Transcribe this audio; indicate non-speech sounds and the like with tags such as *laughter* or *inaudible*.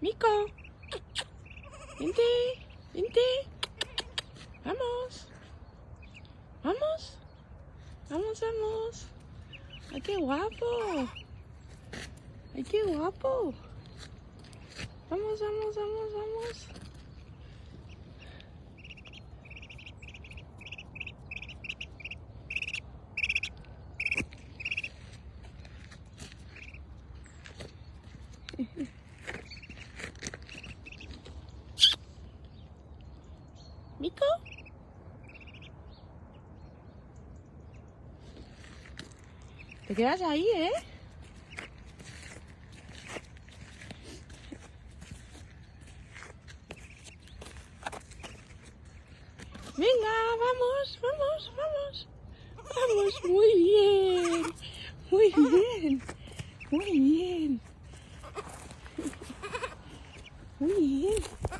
Mico. Vente, vente. Vamos. Vamos. Vamos, vamos. ¡Ay, qué guapo! ¡Ay, qué guapo! Vamos, vamos, vamos, vamos. *laughs* ¿Mico? Te quedas ahí, ¿eh? Venga, vamos, vamos, vamos. Vamos, muy bien. Muy bien. Muy bien. Muy bien.